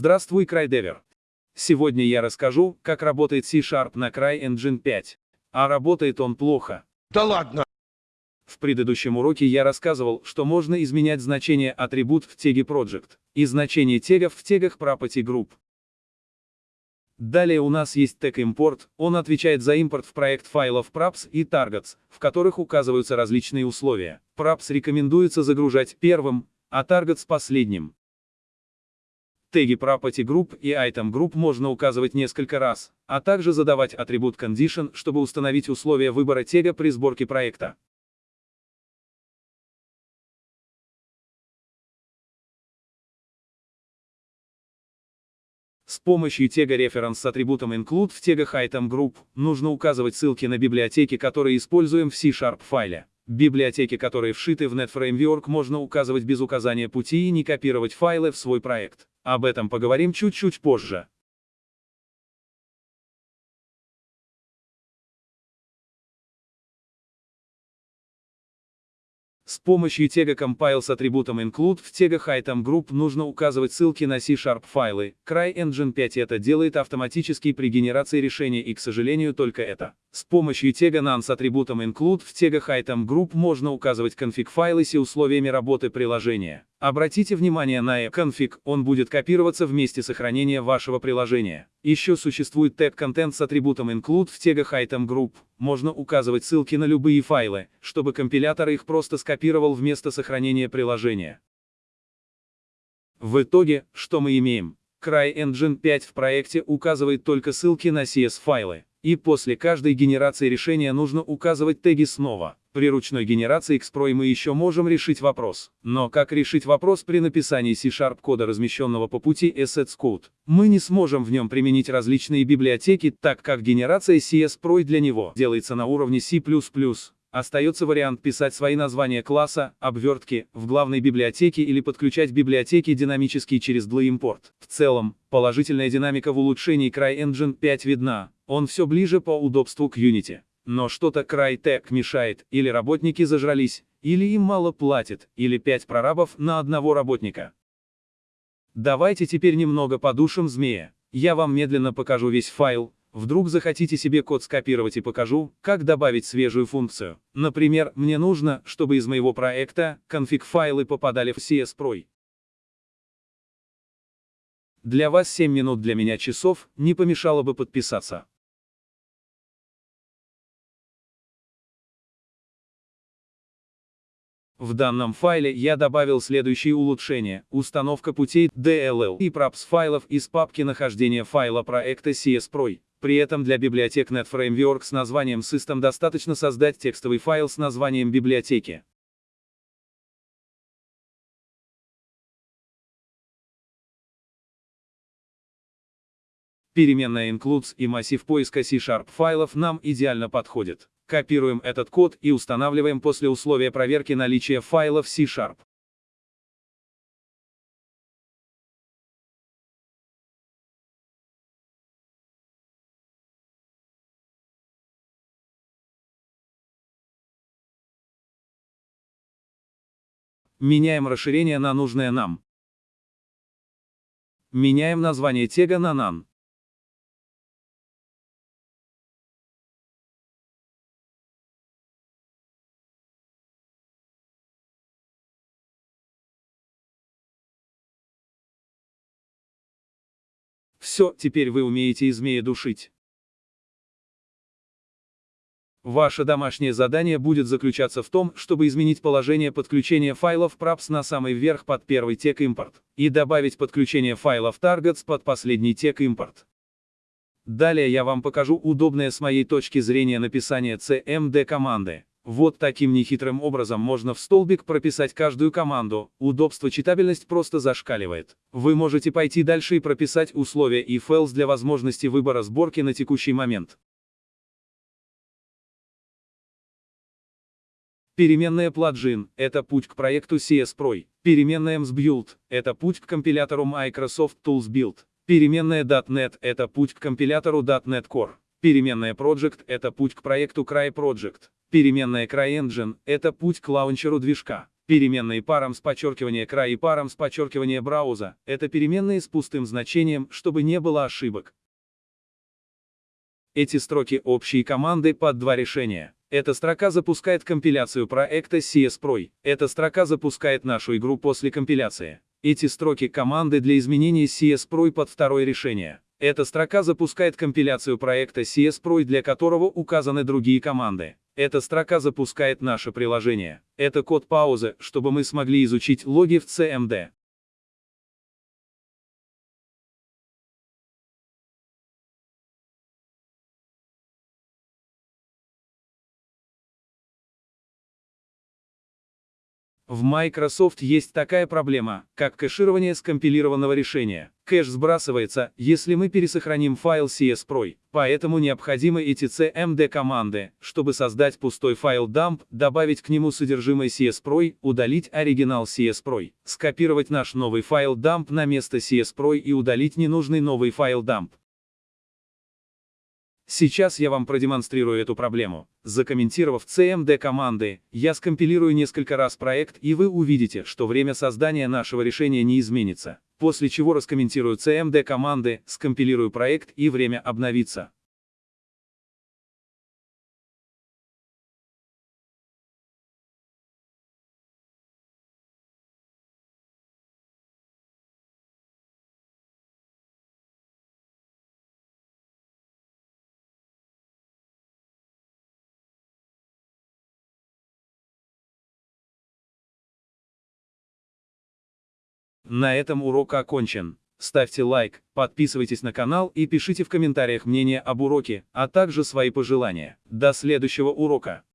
Здравствуй, CryDever. Сегодня я расскажу, как работает C-Sharp на CryEngine 5. А работает он плохо. Да ладно! В предыдущем уроке я рассказывал, что можно изменять значение атрибут в теге Project и значение тегов в тегах Property Group. Далее у нас есть тег import, он отвечает за импорт в проект файлов props и targets, в которых указываются различные условия. Props рекомендуется загружать первым, а targets последним. Теги Property Group и Item Group можно указывать несколько раз, а также задавать атрибут Condition, чтобы установить условия выбора тега при сборке проекта. С помощью тега reference с атрибутом include в тегах item group нужно указывать ссылки на библиотеки, которые используем в C-Sharp файле. Библиотеки, которые вшиты в NetFramework, можно указывать без указания пути и не копировать файлы в свой проект. Об этом поговорим чуть-чуть позже. С помощью тега compile с атрибутом include в тегах item group нужно указывать ссылки на C-Sharp файлы. CryEngine 5 это делает автоматически при генерации решения и, к сожалению, только это. С помощью тега none с атрибутом include в тегах item group можно указывать конфиг файлы с условиями работы приложения. Обратите внимание на config, он будет копироваться в месте сохранения вашего приложения. Еще существует тег content с атрибутом include в тегах item group. Можно указывать ссылки на любые файлы, чтобы компилятор их просто скопировал в место сохранения приложения. В итоге, что мы имеем? CryEngine 5 в проекте указывает только ссылки на CS-файлы. И после каждой генерации решения нужно указывать теги снова. При ручной генерации Xpro мы еще можем решить вопрос. Но как решить вопрос при написании C-Sharp кода, размещенного по пути Assets Code? Мы не сможем в нем применить различные библиотеки, так как генерация CS-Pro для него делается на уровне C++. Остается вариант писать свои названия класса, обвертки, в главной библиотеке или подключать библиотеки динамически через DLI-импорт. В целом, положительная динамика в улучшении CryEngine 5 видна, он все ближе по удобству к Unity. Но что-то Crytek мешает, или работники зажрались, или им мало платят, или 5 прорабов на одного работника. Давайте теперь немного подушим змея. Я вам медленно покажу весь файл, вдруг захотите себе код скопировать и покажу, как добавить свежую функцию. Например, мне нужно, чтобы из моего проекта, конфиг-файлы попадали в CS-Pro. Для вас 7 минут для меня часов, не помешало бы подписаться. В данном файле я добавил следующие улучшения. Установка путей DLL и props файлов из папки нахождения файла проекта CSPROY. При этом для библиотек NetFramework с названием System достаточно создать текстовый файл с названием библиотеки. Переменная includes и массив поиска C-Sharp файлов нам идеально подходит. Копируем этот код и устанавливаем после условия проверки наличия файлов C-Sharp. Меняем расширение на нужное нам. Меняем название тега на none. Все, теперь вы умеете и змея душить. Ваше домашнее задание будет заключаться в том, чтобы изменить положение подключения файлов props на самый верх под первый тег импорт и добавить подключение файлов targets под последний тег импорт. Далее я вам покажу удобное с моей точки зрения написание CMD команды. Вот таким нехитрым образом можно в столбик прописать каждую команду, удобство читабельность просто зашкаливает. Вы можете пойти дальше и прописать условия и else для возможности выбора сборки на текущий момент. Переменная плагин – это путь к проекту CS Pro. Переменная MSBuild – это путь к компилятору Microsoft Tools Build. Переменная .NET – это путь к компилятору .NET Core. Переменная Project – это путь к проекту Cry Project. Переменная CryEngine – это путь к лаунчеру движка. Переменные парам с подчеркивания край и парам с подчеркивания брауза – это переменные с пустым значением, чтобы не было ошибок. Эти строки общие команды под два решения. Эта строка запускает компиляцию проекта CSPROY. Эта строка запускает нашу игру после компиляции. Эти строки команды для изменения CSPROY под второе решение. Эта строка запускает компиляцию проекта CSPROY, для которого указаны другие команды. Эта строка запускает наше приложение. Это код паузы, чтобы мы смогли изучить логи в CMD. В Microsoft есть такая проблема, как кэширование скомпилированного решения. Кэш сбрасывается, если мы пересохраним файл CSPROY, поэтому необходимы эти CMD команды, чтобы создать пустой файл dump, добавить к нему содержимое CSPROY, удалить оригинал CSPROY, скопировать наш новый файл dump на место CSPROY и удалить ненужный новый файл dump. Сейчас я вам продемонстрирую эту проблему. Закомментировав CMD команды, я скомпилирую несколько раз проект и вы увидите, что время создания нашего решения не изменится. После чего раскомментирую CMD команды, скомпилирую проект и время обновится. На этом урок окончен. Ставьте лайк, подписывайтесь на канал и пишите в комментариях мнение об уроке, а также свои пожелания. До следующего урока.